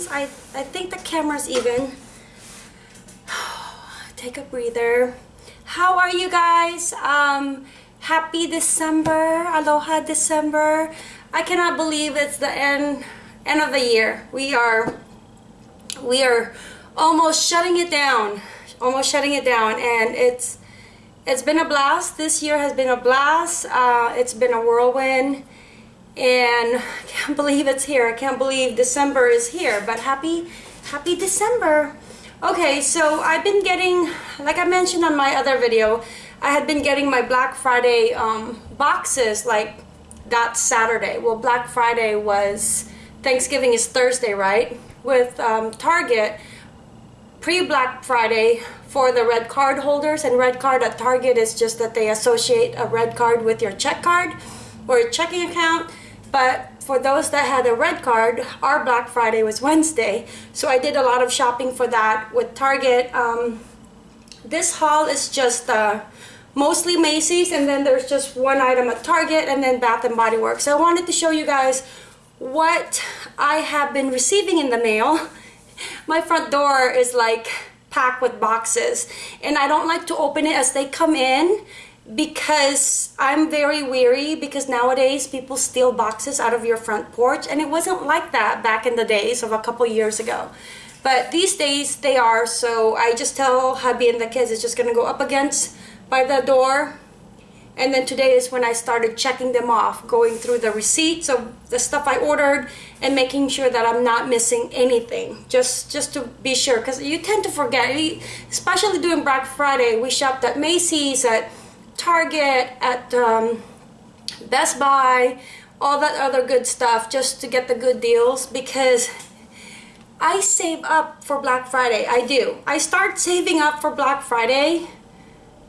seconds. I, I think the camera's even. Take a breather. How are you guys? Um, happy December. Aloha December. I cannot believe it's the end end of the year. We are we are almost shutting it down. Almost shutting it down and it's it's been a blast. This year has been a blast. Uh, it's been a whirlwind and I can't believe it's here. I can't believe December is here, but happy, happy December. Okay, so I've been getting, like I mentioned on my other video, I had been getting my Black Friday um, boxes like that Saturday. Well, Black Friday was, Thanksgiving is Thursday, right? With um, Target, pre-Black Friday for the red card holders and red card at Target is just that they associate a red card with your check card or checking account but for those that had a red card, our Black Friday was Wednesday. So I did a lot of shopping for that with Target. Um, this haul is just uh, mostly Macy's and then there's just one item at Target and then Bath & Body Works. So I wanted to show you guys what I have been receiving in the mail. My front door is like packed with boxes and I don't like to open it as they come in because I'm very weary because nowadays people steal boxes out of your front porch and it wasn't like that back in the days of a couple years ago. But these days they are so I just tell hubby and the kids it's just gonna go up against by the door. And then today is when I started checking them off going through the receipts of the stuff I ordered and making sure that I'm not missing anything. Just just to be sure because you tend to forget. Especially during Black Friday we shopped at Macy's at Target, at um, Best Buy, all that other good stuff just to get the good deals because I save up for Black Friday. I do. I start saving up for Black Friday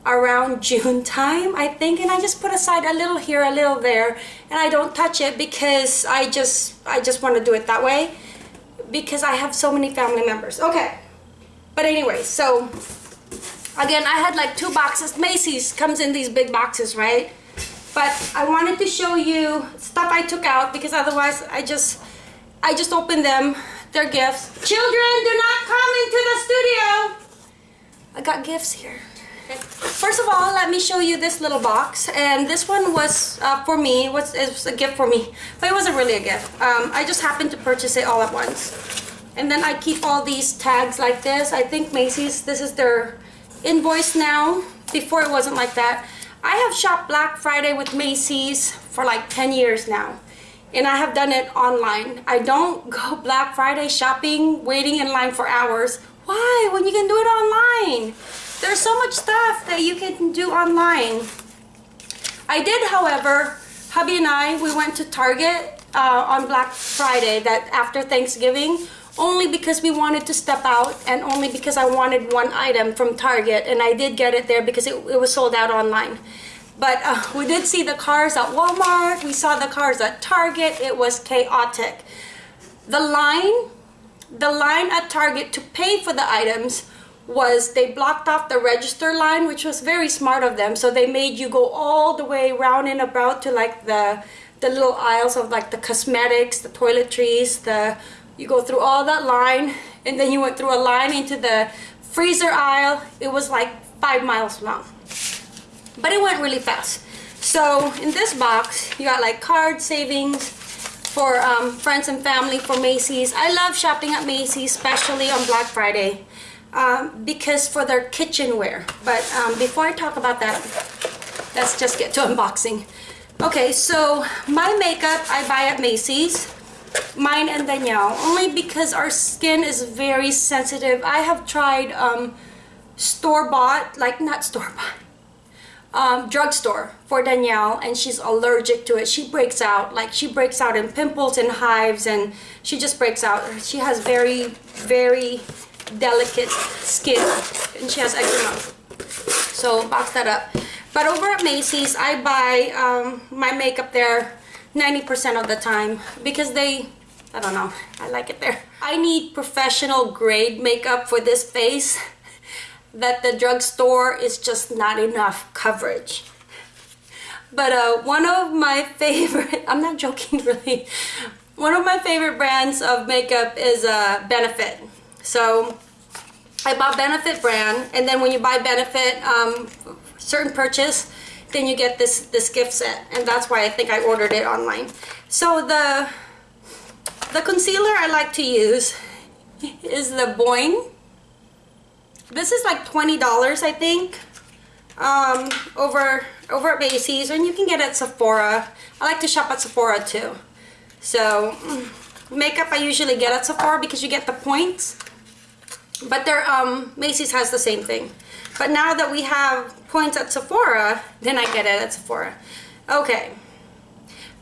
around June time, I think, and I just put aside a little here, a little there, and I don't touch it because I just I just want to do it that way because I have so many family members. Okay. But anyway, so Again, I had like two boxes. Macy's comes in these big boxes, right? But I wanted to show you stuff I took out because otherwise I just I just opened them. They're gifts. Children, do not come into the studio. I got gifts here. First of all, let me show you this little box. And this one was uh, for me. It was, it was a gift for me. But it wasn't really a gift. Um, I just happened to purchase it all at once. And then I keep all these tags like this. I think Macy's, this is their invoice now. Before it wasn't like that. I have shopped Black Friday with Macy's for like 10 years now. And I have done it online. I don't go Black Friday shopping, waiting in line for hours. Why? When you can do it online. There's so much stuff that you can do online. I did, however, hubby and I, we went to Target uh, on Black Friday, that after Thanksgiving, only because we wanted to step out and only because I wanted one item from Target and I did get it there because it, it was sold out online. But uh, we did see the cars at Walmart, we saw the cars at Target, it was chaotic. The line, the line at Target to pay for the items was they blocked off the register line which was very smart of them so they made you go all the way round and about to like the the little aisles of like the cosmetics the toiletries the you go through all that line and then you went through a line into the freezer aisle. It was like five miles long. But it went really fast. So in this box, you got like card savings for um, friends and family for Macy's. I love shopping at Macy's, especially on Black Friday, um, because for their kitchenware. But um, before I talk about that, let's just get to unboxing. Okay, so my makeup I buy at Macy's mine and Danielle only because our skin is very sensitive. I have tried um, store-bought, like not store-bought, um, drugstore for Danielle and she's allergic to it. She breaks out, like she breaks out in pimples and hives and she just breaks out. She has very, very delicate skin and she has eczema. So box that up. But over at Macy's, I buy um, my makeup there 90% of the time because they I don't know I like it there I need professional grade makeup for this face that the drugstore is just not enough coverage but uh, one of my favorite I'm not joking really one of my favorite brands of makeup is uh, Benefit. So I bought Benefit brand, and then when you buy Benefit, um, certain purchase, then you get this this gift set, and that's why I think I ordered it online. So the the concealer I like to use is the Boi-ing. This is like $20, I think, um, over, over at Macy's, and you can get it at Sephora. I like to shop at Sephora too. So, makeup I usually get at Sephora because you get the points. But their um, Macy's has the same thing. But now that we have points at Sephora, then I get it at Sephora. Okay.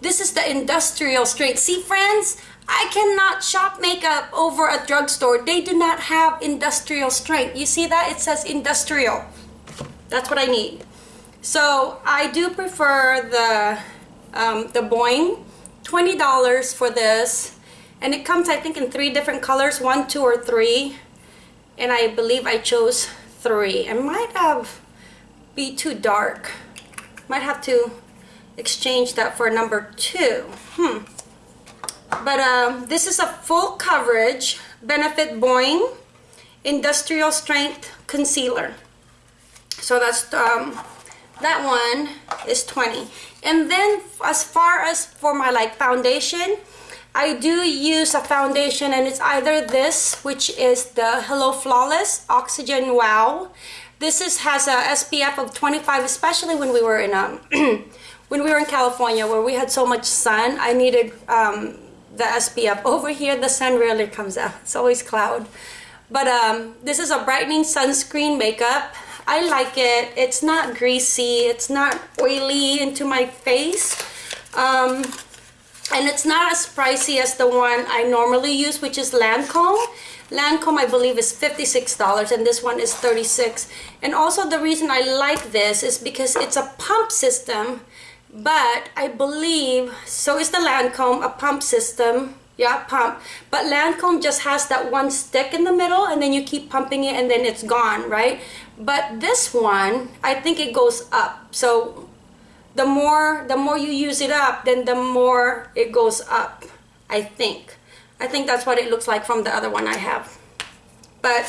This is the industrial strength. See, friends, I cannot shop makeup over a drugstore. They do not have industrial strength. You see that? It says industrial. That's what I need. So I do prefer the um, the Boi-ing. $20 for this. And it comes, I think, in three different colors. One, two, or three. And I believe I chose three. It might have be too dark. Might have to exchange that for number two. Hmm. But um, this is a full coverage Benefit Boi-ing Industrial Strength Concealer. So that's um, that one is 20. And then as far as for my like foundation, I do use a foundation and it's either this, which is the Hello Flawless Oxygen Wow. This is has a SPF of 25, especially when we were in um, when we were in California where we had so much sun. I needed um, the SPF. Over here, the sun rarely comes out. It's always cloud. But um, this is a brightening sunscreen makeup. I like it. It's not greasy. It's not oily into my face. Um, and it's not as pricey as the one I normally use, which is Lancome. Lancome, I believe, is $56 and this one is 36 And also the reason I like this is because it's a pump system but I believe so is the Lancome a pump system. Yeah pump. But Lancome just has that one stick in the middle and then you keep pumping it and then it's gone right? But this one I think it goes up. So the more the more you use it up then the more it goes up I think. I think that's what it looks like from the other one I have. But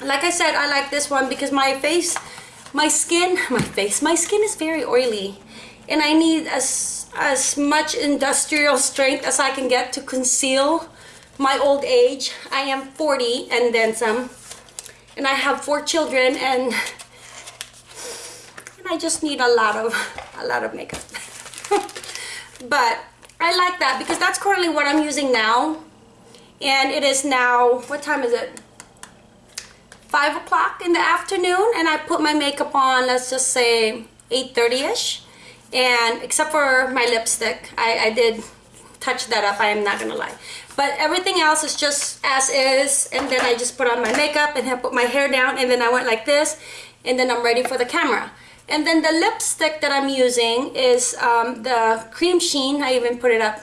like I said I like this one because my face my skin my face my skin is very oily and I need as as much industrial strength as I can get to conceal my old age. I am 40 and then some and I have four children and and I just need a lot of a lot of makeup. but I like that because that's currently what I'm using now and it is now what time is it? 5 o'clock in the afternoon and I put my makeup on let's just say 8.30ish and except for my lipstick I, I did touch that up I am not gonna lie. But everything else is just as is and then I just put on my makeup and put my hair down and then I went like this and then I'm ready for the camera. And then the lipstick that I'm using is um, the cream sheen I even put it up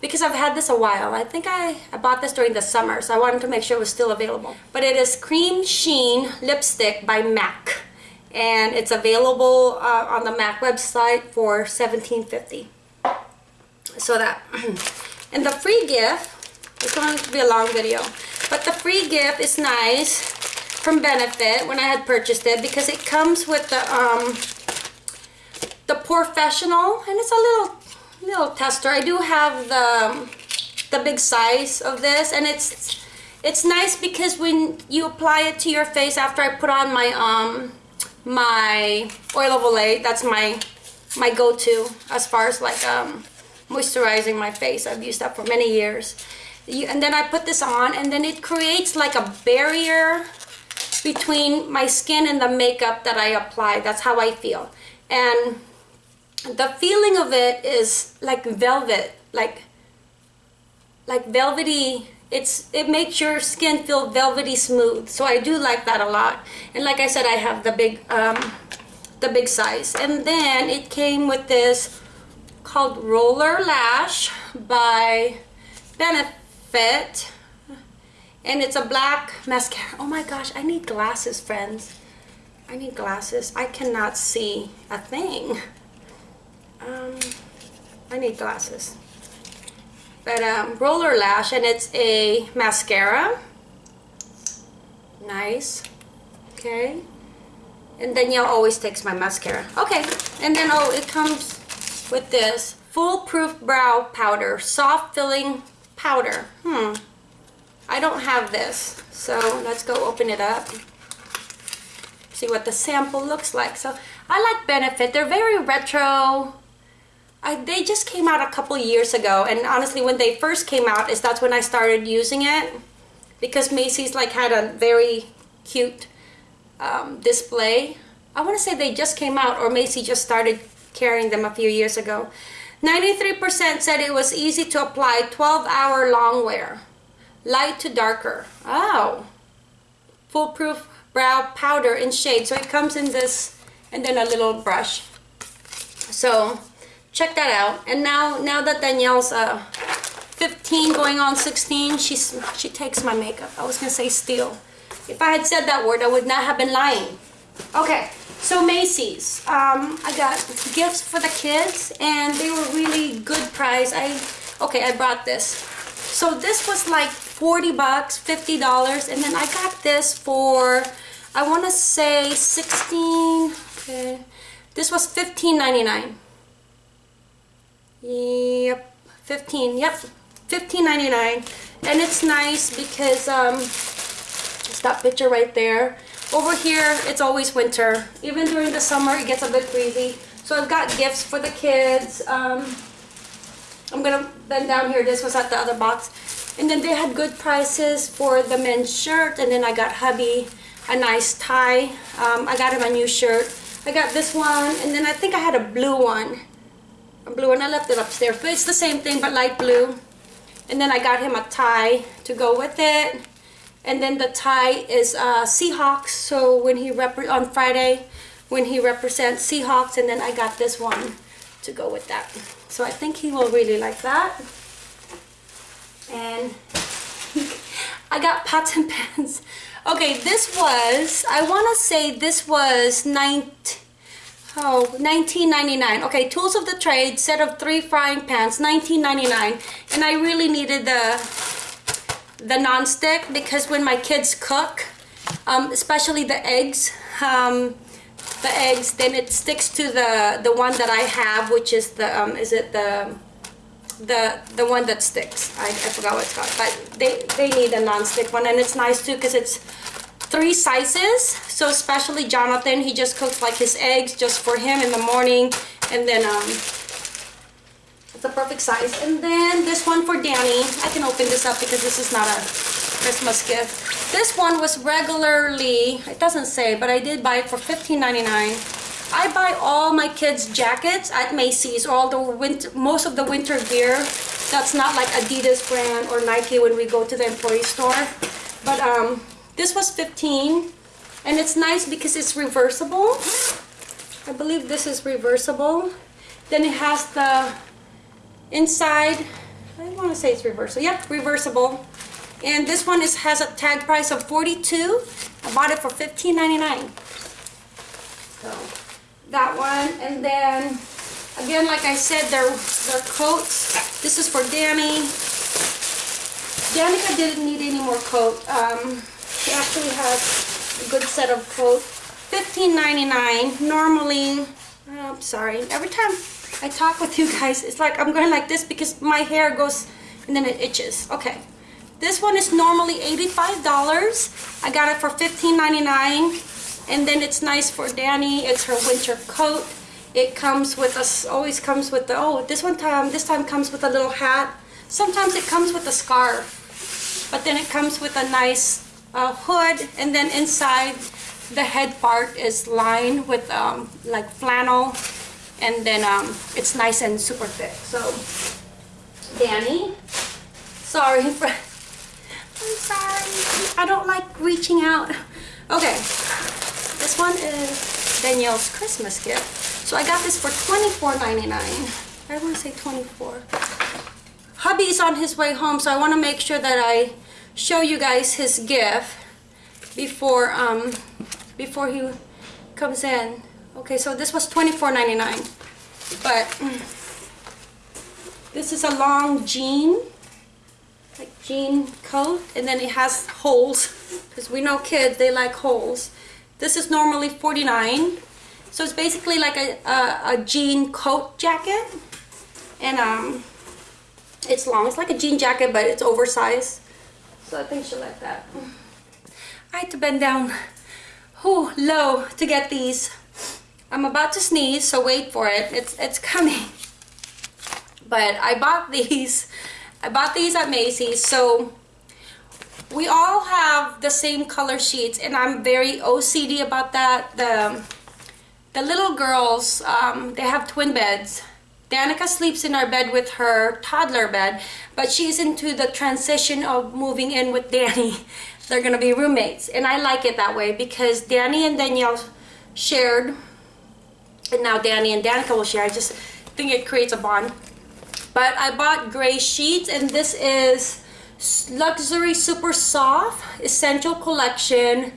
because I've had this a while. I think I, I bought this during the summer so I wanted to make sure it was still available. But it is cream sheen lipstick by MAC and it's available uh, on the MAC website for $17.50 so that and the free gift it's going to be a long video but the free gift is nice from Benefit when I had purchased it because it comes with the um the professional and it's a little little tester. I do have the the big size of this and it's it's nice because when you apply it to your face after I put on my um my oil of Olay. That's my my go-to as far as like um, moisturizing my face. I've used that for many years. You, and then I put this on and then it creates like a barrier between my skin and the makeup that I apply. That's how I feel. And the feeling of it is like velvet, like like velvety it's it makes your skin feel velvety smooth. So I do like that a lot. And like I said I have the big um, the big size. And then it came with this called roller lash by Benefit. And it's a black mascara. Oh my gosh I need glasses friends. I need glasses. I cannot see a thing. Um, I need glasses but um, roller lash and it's a mascara. Nice. Okay. And Danielle always takes my mascara. Okay. And then oh it comes with this foolproof brow powder soft filling powder. Hmm. I don't have this. So let's go open it up. See what the sample looks like. So I like Benefit. They're very retro I, they just came out a couple years ago and honestly when they first came out is that's when I started using it because Macy's like had a very cute um, display. I want to say they just came out or Macy just started carrying them a few years ago. 93% said it was easy to apply 12 hour long wear light to darker. Oh. Foolproof brow powder in shade. So it comes in this and then a little brush. So check that out. And now now that Danielle's uh 15 going on 16 she's she takes my makeup. I was gonna say steal. If I had said that word I would not have been lying. Okay so Macy's. Um, I got gifts for the kids and they were really good price. I okay I brought this. So this was like 40 bucks 50 dollars and then I got this for I want to say 16 okay. This was 15.99 Yep, 15. Yep, 15.99, and it's nice because um, it's that picture right there. Over here, it's always winter. Even during the summer, it gets a bit breezy. So I've got gifts for the kids. Um, I'm gonna bend down here. This was at the other box. And then they had good prices for the men's shirt. And then I got hubby a nice tie. Um, I got him a new shirt. I got this one. And then I think I had a blue one blue and I left it upstairs but it's the same thing but light blue. And then I got him a tie to go with it. And then the tie is uh, Seahawks so when he rep on Friday when he represents Seahawks and then I got this one to go with that. So I think he will really like that. And I got pots and pans. Okay this was I want to say this was 19 Oh, 19.99. Okay, tools of the trade, set of three frying pans, 19.99. And I really needed the the non-stick because when my kids cook, um, especially the eggs, um, the eggs, then it sticks to the the one that I have, which is the um, is it the the the one that sticks. I, I forgot what it's called, but they they need a non-stick one, and it's nice too because it's three sizes so especially Jonathan he just cooks like his eggs just for him in the morning. And then um it's a perfect size. And then this one for Danny. I can open this up because this is not a Christmas gift. This one was regularly it doesn't say but I did buy it for $15.99 I buy all my kids jackets at Macy's all the winter most of the winter gear. That's not like Adidas brand or Nike when we go to the employee store. But um this was 15 and it's nice because it's reversible. I believe this is reversible. Then it has the inside, I want to say it's reversible. Yep, reversible. And this one is has a tag price of 42. I bought it for $15.99. So that one. And then again, like I said, they're, they're coats. This is for Danny. Danica didn't need any more coat. Um, she actually has a good set of coat. $15.99. Normally, oh, I'm sorry. Every time I talk with you guys, it's like I'm going like this because my hair goes and then it itches. Okay. This one is normally $85. I got it for $15.99. And then it's nice for Danny. It's her winter coat. It comes with us, always comes with the, oh, this one time, this time comes with a little hat. Sometimes it comes with a scarf. But then it comes with a nice uh, hood and then inside the head part is lined with um, like flannel and then um, it's nice and super thick. So Danny sorry for I'm sorry. I don't like reaching out. Okay this one is Danielle's Christmas gift. So I got this for $24.99 I want to say 24 hubby's on his way home so I want to make sure that I show you guys his gift before um before he comes in. Okay so this was $24.99 but this is a long jean like jean coat and then it has holes because we know kids they like holes. This is normally 49 so it's basically like a, a, a jean coat jacket and um it's long. It's like a jean jacket but it's oversized so I think she'll like that. I had to bend down whew, low to get these. I'm about to sneeze so wait for it. It's it's coming. But I bought these. I bought these at Macy's. So we all have the same color sheets and I'm very OCD about that. The the little girls um, they have twin beds Danica sleeps in our bed with her toddler bed but she's into the transition of moving in with Danny. They're gonna be roommates and I like it that way because Danny and Danielle shared and now Danny and Danica will share. I just think it creates a bond. But I bought gray sheets and this is luxury super soft essential collection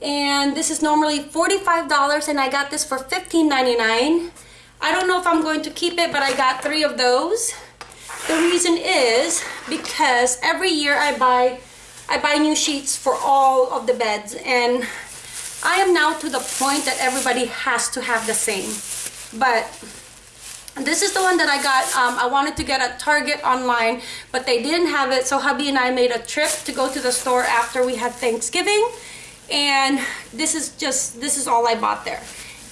and this is normally $45 and I got this for $15.99 I don't know if I'm going to keep it but I got three of those the reason is because every year I buy I buy new sheets for all of the beds and I am now to the point that everybody has to have the same but this is the one that I got. Um, I wanted to get at Target online, but they didn't have it. So hubby and I made a trip to go to the store after we had Thanksgiving. And this is just, this is all I bought there.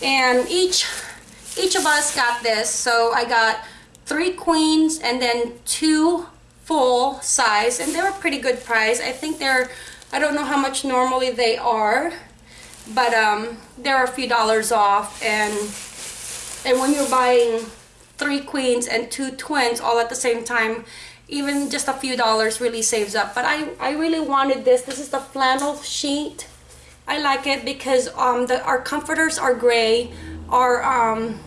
And each, each of us got this. So I got three queens and then two full size. And they were pretty good price. I think they're, I don't know how much normally they are. But um, they're a few dollars off. And, and when you're buying three queens and two twins all at the same time even just a few dollars really saves up but I, I really wanted this this is the flannel sheet I like it because um, the, our comforters are gray our um,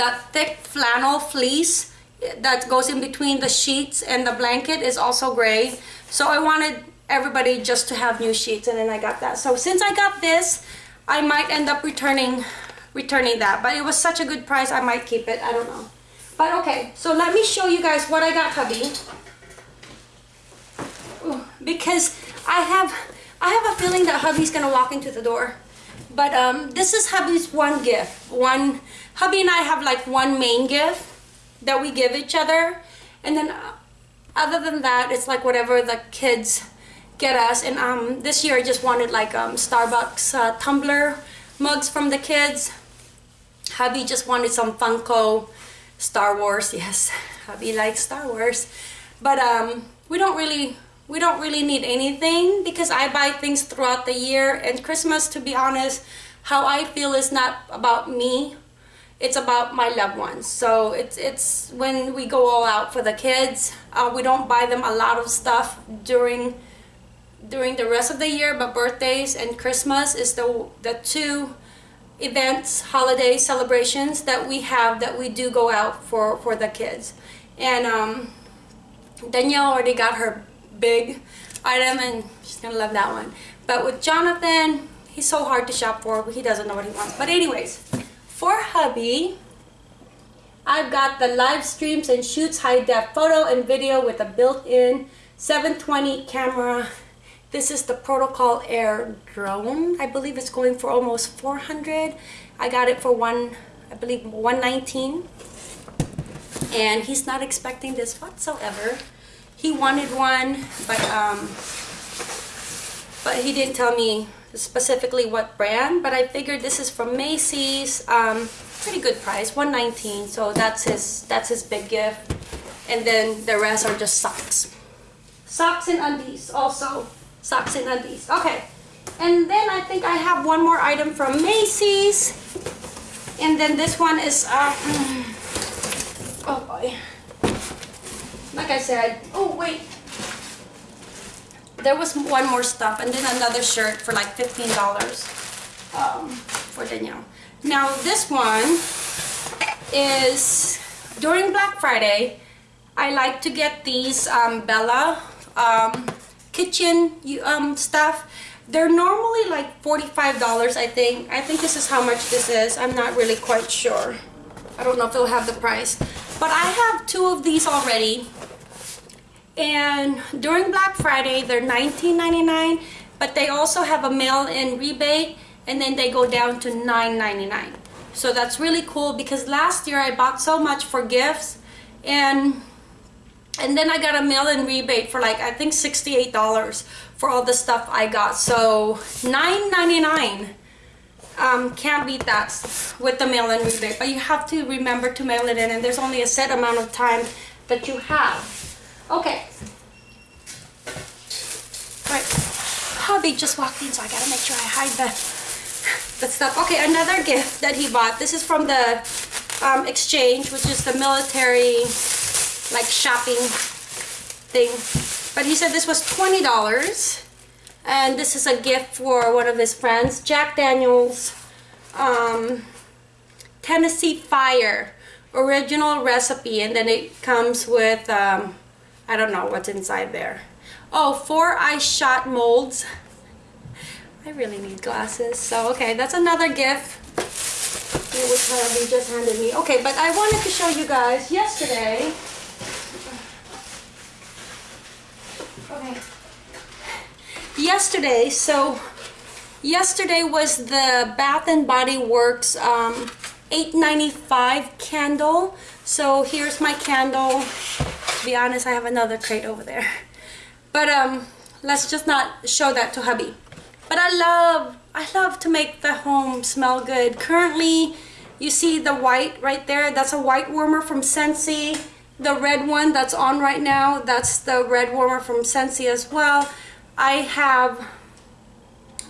that thick flannel fleece that goes in between the sheets and the blanket is also gray so I wanted everybody just to have new sheets and then I got that so since I got this I might end up returning returning that. But it was such a good price, I might keep it. I don't know. But okay, so let me show you guys what I got hubby. Because I have I have a feeling that hubby's gonna walk into the door. But um, this is hubby's one gift. One hubby and I have like one main gift that we give each other, and then uh, other than that, it's like whatever the kids get us. And um, this year I just wanted like um, Starbucks uh, tumbler mugs from the kids hubby just wanted some Funko Star Wars. Yes, hubby likes Star Wars. But um, we don't really we don't really need anything because I buy things throughout the year. And Christmas to be honest how I feel is not about me. It's about my loved ones. So it's it's when we go all out for the kids uh, we don't buy them a lot of stuff during during the rest of the year but birthdays and Christmas is the the two events, holiday celebrations that we have that we do go out for, for the kids. And um, Danielle already got her big item and she's gonna love that one. But with Jonathan, he's so hard to shop for, he doesn't know what he wants. But anyways, for hubby, I've got the live streams and shoots high def photo and video with a built-in 720 camera this is the Protocol Air drone. I believe it's going for almost 400. I got it for one, I believe 119. And he's not expecting this whatsoever. He wanted one, but um, but he didn't tell me specifically what brand. But I figured this is from Macy's. Um, pretty good price, 119. So that's his that's his big gift. And then the rest are just socks. Socks and undies also socks and undies. Okay. And then I think I have one more item from Macy's. And then this one is, uh, oh boy. Like I said, oh wait. There was one more stuff and then another shirt for like $15 um, for Danielle. Now this one is during Black Friday, I like to get these um, Bella um, kitchen um, stuff. They're normally like $45, I think. I think this is how much this is. I'm not really quite sure. I don't know if they'll have the price. But I have two of these already. And during Black Friday they're $19.99 but they also have a mail-in rebate and then they go down to $9.99 so that's really cool because last year I bought so much for gifts and and then I got a mail-in rebate for like I think $68 for all the stuff I got. So $9.99 um, can't beat that with the mail-in rebate. But you have to remember to mail it in and there's only a set amount of time that you have Okay. Right. Hubby just walked in, so I gotta make sure I hide the, the stuff. Okay, another gift that he bought. This is from the um, exchange, which is the military, like shopping thing. But he said this was $20. And this is a gift for one of his friends, Jack Daniels um, Tennessee Fire original recipe. And then it comes with um, I don't know what's inside there. Oh, four ice shot molds. I really need glasses. So, okay, that's another gift. Which hubby just handed me. Okay, but I wanted to show you guys yesterday. Okay. Yesterday, so yesterday was the Bath and Body Works um, 8.95 candle. So here's my candle be honest, I have another crate over there. But um, let's just not show that to hubby. But I love, I love to make the home smell good. Currently, you see the white right there. That's a white warmer from Scentsy. The red one that's on right now, that's the red warmer from Scentsy as well. I have,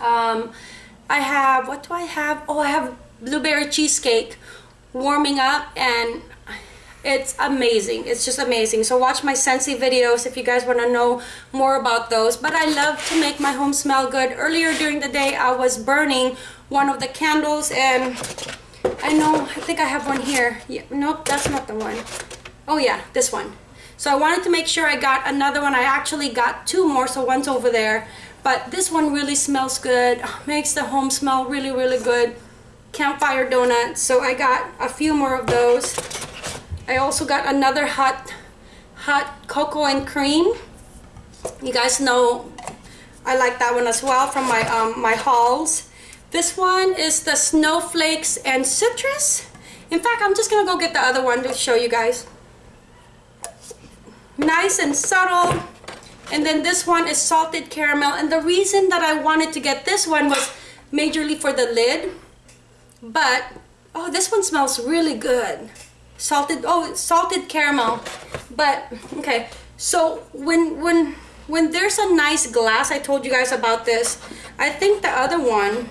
um, I have, what do I have? Oh, I have blueberry cheesecake warming up and it's amazing. It's just amazing. So watch my Scentsy videos if you guys want to know more about those. But I love to make my home smell good. Earlier during the day I was burning one of the candles and I know I think I have one here. Yeah, nope that's not the one. Oh yeah this one. So I wanted to make sure I got another one. I actually got two more so one's over there. But this one really smells good. Makes the home smell really really good. Campfire donuts. So I got a few more of those I also got another hot hot cocoa and cream. You guys know I like that one as well from my um, my hauls. This one is the snowflakes and citrus. In fact I'm just gonna go get the other one to show you guys. Nice and subtle. And then this one is salted caramel. And the reason that I wanted to get this one was majorly for the lid. But oh this one smells really good salted oh salted caramel but okay. So when when when there's a nice glass I told you guys about this I think the other one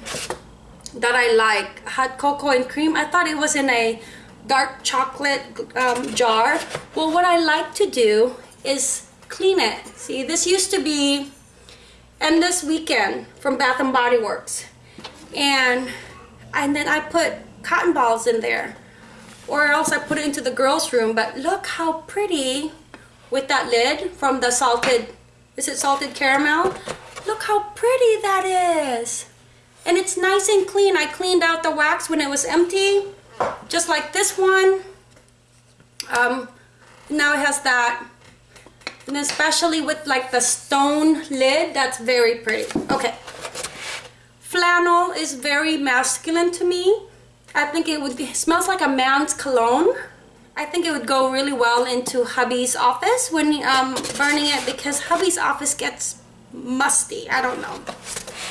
that I like hot cocoa and cream I thought it was in a dark chocolate um, jar. Well what I like to do is clean it. See this used to be endless weekend from Bath and Body Works. And and then I put cotton balls in there or else I put it into the girls room but look how pretty with that lid from the salted is it salted caramel? Look how pretty that is. And it's nice and clean. I cleaned out the wax when it was empty just like this one. Um, now it has that. And especially with like the stone lid that's very pretty. Okay. Flannel is very masculine to me I think it would it smells like a man's cologne. I think it would go really well into hubby's office when um, burning it because hubby's office gets musty. I don't know.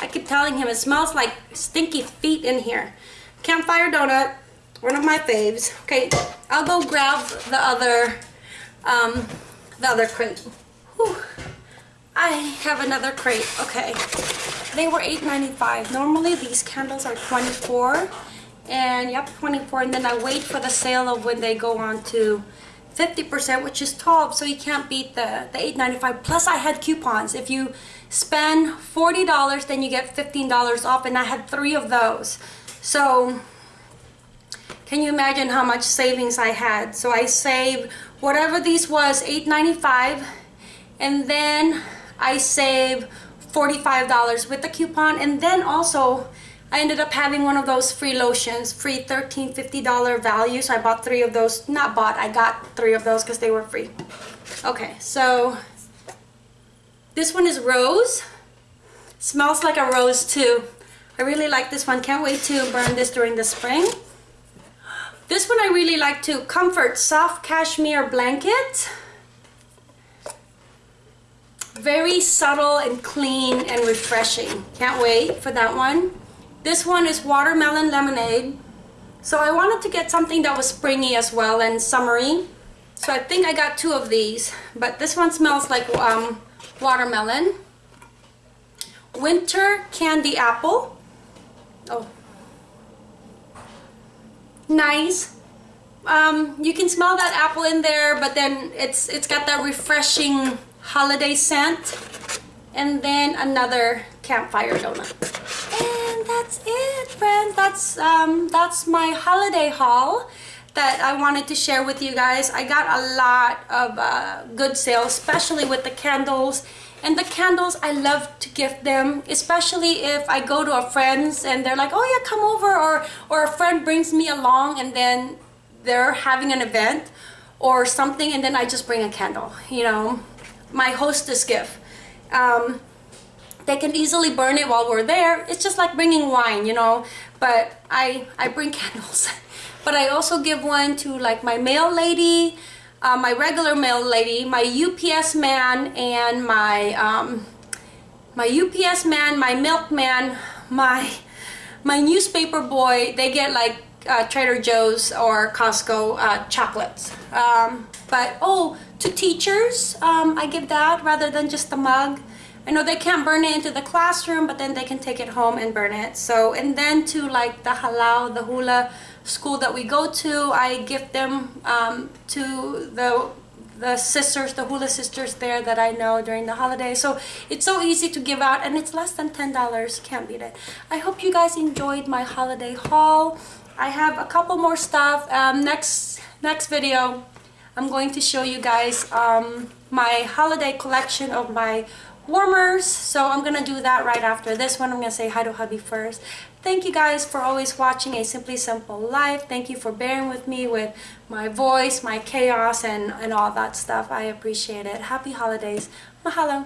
I keep telling him it smells like stinky feet in here. Campfire donut, one of my faves. Okay, I'll go grab the other, um, the other crate. Whew. I have another crate. Okay, they were $8.95. Normally these candles are 24 and yep 24 and then I wait for the sale of when they go on to 50% which is 12 so you can't beat the the 8.95 plus I had coupons. If you spend $40 then you get $15 off and I had three of those. So can you imagine how much savings I had? So I saved whatever these was $8.95 and then I saved $45 with the coupon. And then also I ended up having one of those free lotions, free $13, $50 value. So I bought three of those. Not bought, I got three of those because they were free. Okay, so This one is rose. Smells like a rose too. I really like this one. Can't wait to burn this during the spring. This one I really like too. Comfort Soft Cashmere Blanket. Very subtle and clean and refreshing. Can't wait for that one. This one is Watermelon Lemonade. So I wanted to get something that was springy as well and summery. So I think I got two of these. But this one smells like um, watermelon. Winter Candy Apple. Oh. Nice. Um, you can smell that apple in there, but then it's it's got that refreshing holiday scent. And then another campfire donut. And that's it, friends. That's um, that's my holiday haul that I wanted to share with you guys. I got a lot of uh, good sales, especially with the candles. And the candles, I love to gift them, especially if I go to a friend's and they're like, oh yeah, come over, or, or a friend brings me along and then they're having an event or something and then I just bring a candle, you know, my hostess gift. Um, they can easily burn it while we're there. It's just like bringing wine, you know, but I, I bring candles. but I also give one to like my mail lady, uh, my regular mail lady, my UPS man, and my um, my UPS man, my milkman, my my newspaper boy. They get like uh, Trader Joe's or Costco uh, chocolates. Um, but oh, to teachers, um, I give that rather than just the mug. I know they can't burn it into the classroom, but then they can take it home and burn it. So, and then to like the halau, the hula school that we go to, I gift them um, to the the sisters, the hula sisters there that I know during the holiday. So it's so easy to give out and it's less than $10. Can't beat it. I hope you guys enjoyed my holiday haul. I have a couple more stuff. Um, next, next video, I'm going to show you guys um, my holiday collection of my warmers. So I'm gonna do that right after this one. I'm gonna say hi to hubby first. Thank you guys for always watching a simply simple life. Thank you for bearing with me with my voice my chaos and and all that stuff. I appreciate it. Happy holidays. Mahalo